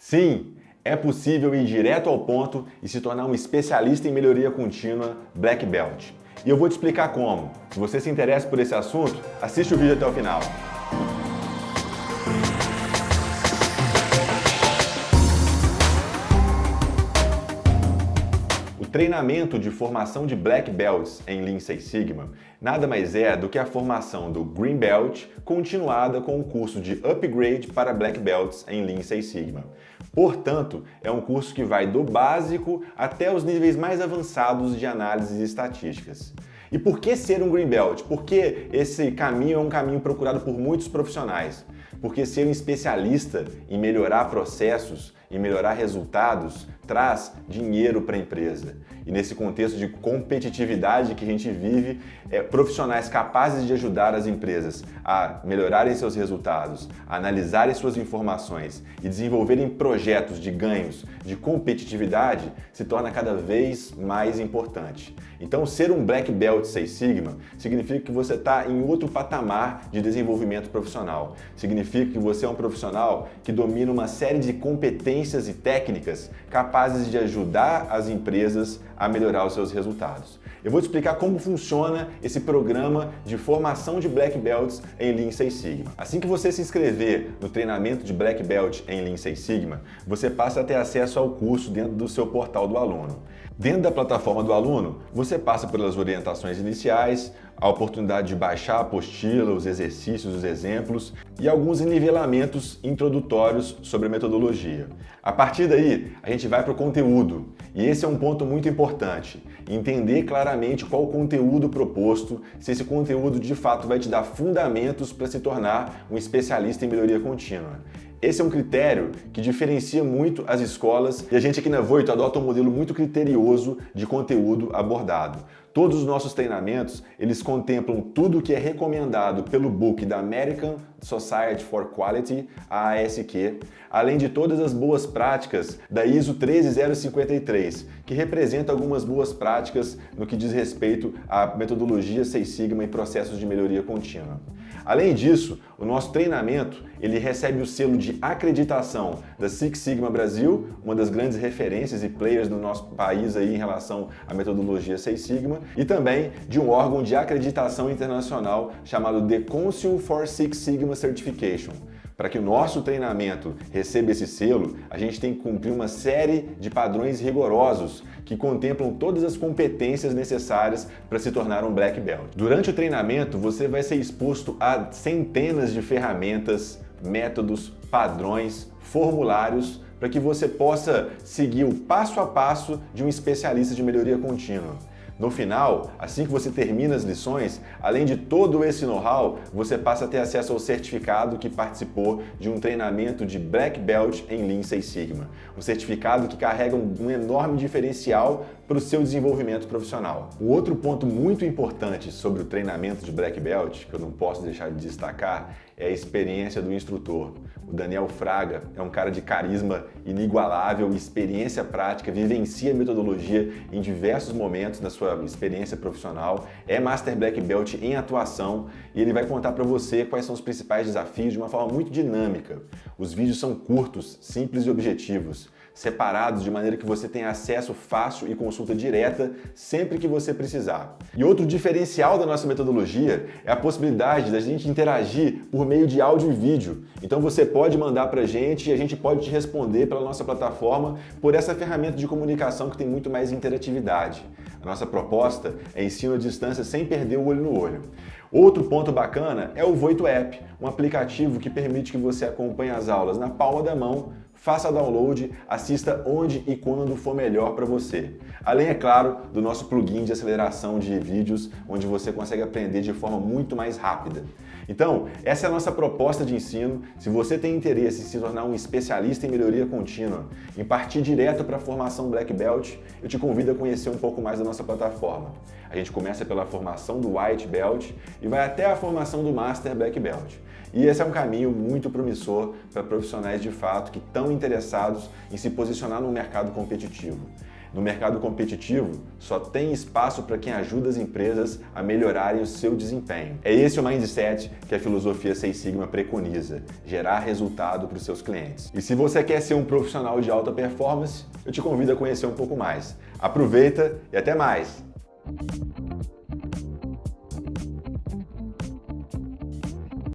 Sim, é possível ir direto ao ponto e se tornar um especialista em melhoria contínua Black Belt. E eu vou te explicar como. Se você se interessa por esse assunto, assiste o vídeo até o final. Treinamento de formação de Black Belts em Lean Six Sigma nada mais é do que a formação do Green Belt continuada com o curso de Upgrade para Black Belts em Lean Six Sigma. Portanto, é um curso que vai do básico até os níveis mais avançados de análises estatísticas. E por que ser um Green Belt? Porque esse caminho é um caminho procurado por muitos profissionais. Porque ser um especialista em melhorar processos, em melhorar resultados, traz dinheiro para a empresa. E nesse contexto de competitividade que a gente vive, é, profissionais capazes de ajudar as empresas a melhorarem seus resultados, a analisarem suas informações e desenvolverem projetos de ganhos, de competitividade, se torna cada vez mais importante. Então, ser um Black Belt 6 Sigma significa que você está em outro patamar de desenvolvimento profissional. Significa que você é um profissional que domina uma série de competências e técnicas capazes capazes de ajudar as empresas a melhorar os seus resultados. Eu vou te explicar como funciona esse programa de formação de Black Belts em Lean Six Sigma. Assim que você se inscrever no treinamento de Black Belt em Lean Six Sigma, você passa a ter acesso ao curso dentro do seu portal do aluno. Dentro da plataforma do aluno, você passa pelas orientações iniciais, a oportunidade de baixar a apostila, os exercícios, os exemplos e alguns nivelamentos introdutórios sobre a metodologia. A partir daí, a gente vai para o conteúdo e esse é um ponto muito importante, entender claramente qual o conteúdo proposto, se esse conteúdo de fato vai te dar fundamentos para se tornar um especialista em melhoria contínua. Esse é um critério que diferencia muito as escolas e a gente aqui na Voito adota um modelo muito criterioso de conteúdo abordado. Todos os nossos treinamentos, eles contemplam tudo o que é recomendado pelo book da American Society for Quality, ASQ, além de todas as boas práticas da ISO 13053, que representa algumas boas práticas no que diz respeito à metodologia Seis Sigma e processos de melhoria contínua. Além disso, o nosso treinamento ele recebe o selo de acreditação da Six Sigma Brasil, uma das grandes referências e players do nosso país aí em relação à metodologia Seis Sigma, e também de um órgão de acreditação internacional chamado The Council for Six Sigma Certification. Para que o nosso treinamento receba esse selo, a gente tem que cumprir uma série de padrões rigorosos que contemplam todas as competências necessárias para se tornar um Black Belt. Durante o treinamento, você vai ser exposto a centenas de ferramentas, métodos, padrões, formulários para que você possa seguir o passo a passo de um especialista de melhoria contínua. No final, assim que você termina as lições, além de todo esse know-how, você passa a ter acesso ao certificado que participou de um treinamento de Black Belt em Lean Six Sigma. Um certificado que carrega um enorme diferencial para o seu desenvolvimento profissional. O outro ponto muito importante sobre o treinamento de Black Belt, que eu não posso deixar de destacar, é a experiência do instrutor. O Daniel Fraga é um cara de carisma inigualável, experiência prática, vivencia a metodologia em diversos momentos da sua experiência profissional, é Master Black Belt em atuação e ele vai contar para você quais são os principais desafios de uma forma muito dinâmica. Os vídeos são curtos, simples e objetivos separados de maneira que você tenha acesso fácil e consulta direta sempre que você precisar. E outro diferencial da nossa metodologia é a possibilidade da gente interagir por meio de áudio e vídeo. Então você pode mandar para a gente e a gente pode te responder pela nossa plataforma por essa ferramenta de comunicação que tem muito mais interatividade. A nossa proposta é ensino à distância sem perder o olho no olho. Outro ponto bacana é o Voito App, um aplicativo que permite que você acompanhe as aulas na palma da mão Faça download, assista onde e quando for melhor para você. Além, é claro, do nosso plugin de aceleração de vídeos, onde você consegue aprender de forma muito mais rápida. Então, essa é a nossa proposta de ensino. Se você tem interesse em se tornar um especialista em melhoria contínua, em partir direto para a formação Black Belt, eu te convido a conhecer um pouco mais da nossa plataforma. A gente começa pela formação do White Belt e vai até a formação do Master Black Belt. E esse é um caminho muito promissor para profissionais de fato que estão interessados em se posicionar no mercado competitivo. No mercado competitivo, só tem espaço para quem ajuda as empresas a melhorarem o seu desempenho. É esse o mindset que a filosofia Seis Sigma preconiza, gerar resultado para os seus clientes. E se você quer ser um profissional de alta performance, eu te convido a conhecer um pouco mais. Aproveita e até mais!